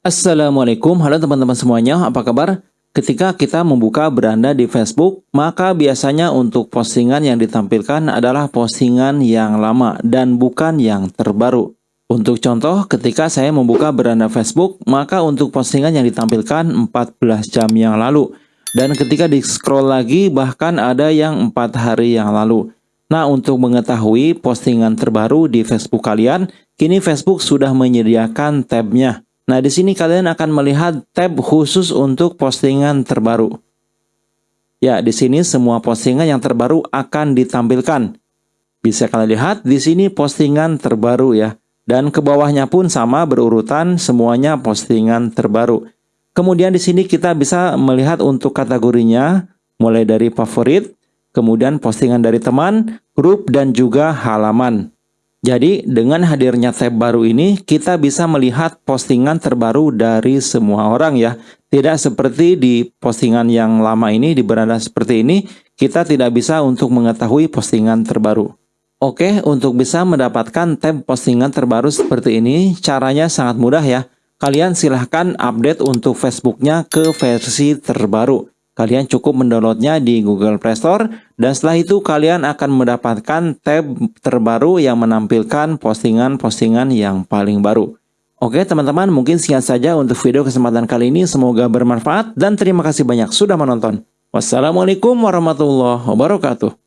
Assalamualaikum, halo teman-teman semuanya, apa kabar? Ketika kita membuka beranda di Facebook, maka biasanya untuk postingan yang ditampilkan adalah postingan yang lama dan bukan yang terbaru. Untuk contoh, ketika saya membuka beranda Facebook, maka untuk postingan yang ditampilkan 14 jam yang lalu. Dan ketika di scroll lagi, bahkan ada yang 4 hari yang lalu. Nah, untuk mengetahui postingan terbaru di Facebook kalian, kini Facebook sudah menyediakan tabnya. Nah, di sini kalian akan melihat tab khusus untuk postingan terbaru. Ya, di sini semua postingan yang terbaru akan ditampilkan. Bisa kalian lihat di sini postingan terbaru ya. Dan ke bawahnya pun sama berurutan semuanya postingan terbaru. Kemudian di sini kita bisa melihat untuk kategorinya mulai dari favorit, kemudian postingan dari teman, grup dan juga halaman. Jadi dengan hadirnya tab baru ini kita bisa melihat postingan terbaru dari semua orang ya. Tidak seperti di postingan yang lama ini di beranda seperti ini kita tidak bisa untuk mengetahui postingan terbaru. Oke, untuk bisa mendapatkan tab postingan terbaru seperti ini caranya sangat mudah ya. Kalian silahkan update untuk Facebooknya ke versi terbaru. Kalian cukup mendownloadnya di Google Play Store dan setelah itu kalian akan mendapatkan tab terbaru yang menampilkan postingan-postingan yang paling baru. Oke teman-teman mungkin sekian saja untuk video kesempatan kali ini semoga bermanfaat dan terima kasih banyak sudah menonton. Wassalamualaikum warahmatullahi wabarakatuh.